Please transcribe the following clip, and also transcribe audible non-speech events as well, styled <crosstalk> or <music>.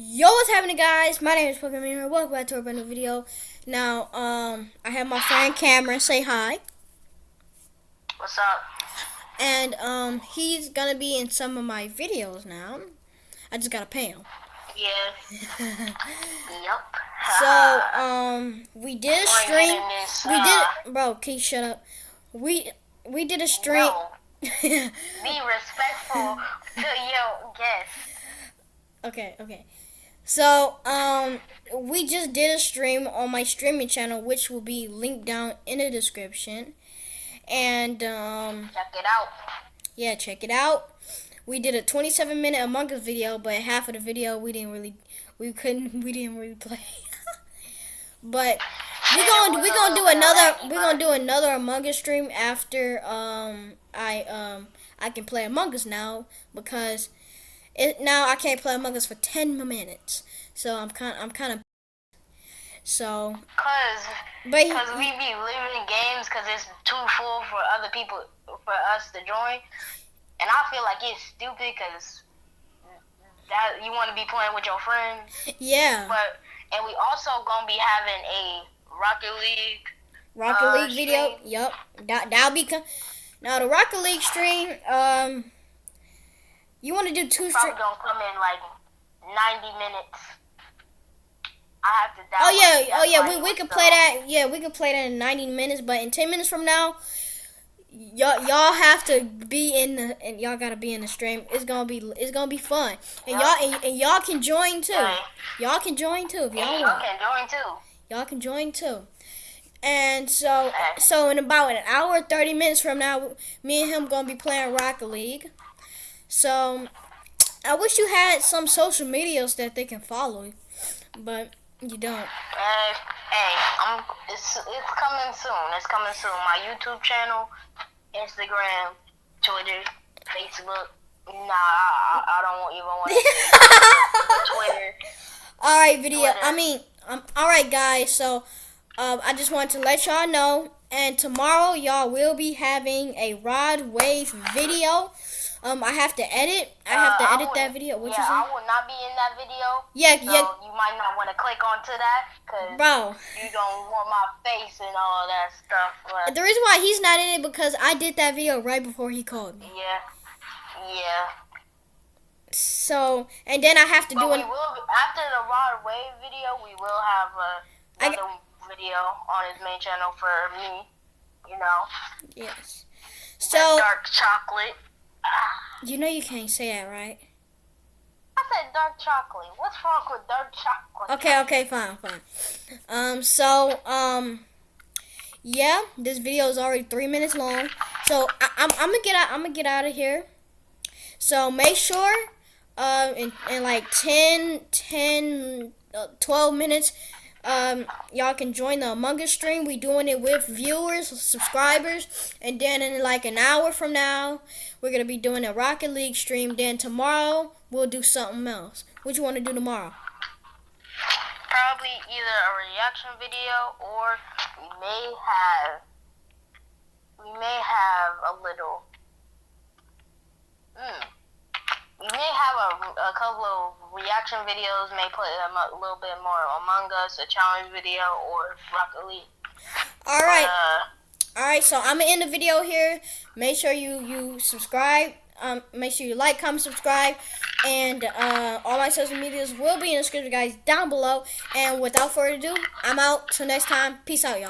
Yo, what's happening, guys? My name is Pokemon here. Welcome back to a brand new video. Now, um, I have my friend Cameron. Say hi. What's up? And um, he's gonna be in some of my videos now. I just gotta pay him. Yeah. <laughs> yep. So, um, we did a stream. We uh, did, bro. Can you shut up? We we did a stream. No, <laughs> be respectful to your guests. Okay, okay. So, um, we just did a stream on my streaming channel, which will be linked down in the description. And, um, Check it out. yeah, check it out. We did a 27 minute Among Us video, but half of the video we didn't really, we couldn't, <laughs> we didn't really play. <laughs> but we gonna we gonna do another we're gonna do another Among Us stream after um I um I can play Among Us now because it now I can't play Among Us for 10 more minutes. So I'm kind I'm kind of so Cause, but he- cause we be living games cause it's too full for other people, for us to join. And I feel like it's stupid cause that you want to be playing with your friends. yeah, But, and we also gonna be having a Rocket League Rocket uh, League video. stream. Yup. That that'll be now the Rocket League stream um you want to do two probably stream gonna come in like 90 minutes. I have to Oh yeah, oh yeah, we, we could play that. Yeah, we could play that in 90 minutes, but in 10 minutes from now, y'all y'all have to be in the and y'all got to be in the stream. It's going to be it's going to be fun. And y'all and, and y'all can join too. Y'all can join too if y'all want. y'all can join too. Y'all can join too. And so so in about an hour 30 minutes from now, me and him going to be playing Rocket League. So I wish you had some social medias that they can follow, but you don't. Hey, hey, I'm, it's it's coming soon. It's coming soon. My YouTube channel, Instagram, Twitter, Facebook. Nah, I, I don't even want to <laughs> Twitter. All right, video. Twitter. I mean, um, all right, guys. So, um, I just want to let y'all know, and tomorrow y'all will be having a Rod Wave video. Um, I have to edit. I have to Uh, edit would- that video. What yeah, you? I will not be in that video. Yeah, So yeah, you might not want to click onto that because bro. you don't want my face and all that stuff. But The reason why he's not in it because I did that video right before he called me. yeah, yeah. So, and then I have to But do an. after the Rod Wave video. We will have uh, I video on his main channel for me. You know, Yes. that So dark chocolate. You know you can't say that, right? I said dark chocolate. What's wrong with dark chocolate? Okay, okay, fine, fine. Um, so, um, yeah, this video is already three minutes long. So I, I'm, I'm gonna get out. I'm gonna get out of here. So make sure, uh, in, in like 10, 10, uh, 12 minutes, um, y'all can join the Among Us stream. We doing it with viewers, subscribers, and then in like an hour from now, we're gonna be doing a Rocket League stream. Then tomorrow we'll do something else. What you want to do tomorrow? Probably either a reaction video or we may have we may have a little. Hmm. We may have a, a couple of reaction videos. May put them a little bit more Among Us, a challenge video, or Rocket League. All right. Uh, All right, so I'm gonna end the video here. Make sure you you subscribe. Um, make sure you like, comment, subscribe, and uh, all my social medias will be in the description, guys, down below. And without further ado, I'm out. Till next time, peace out, y'all.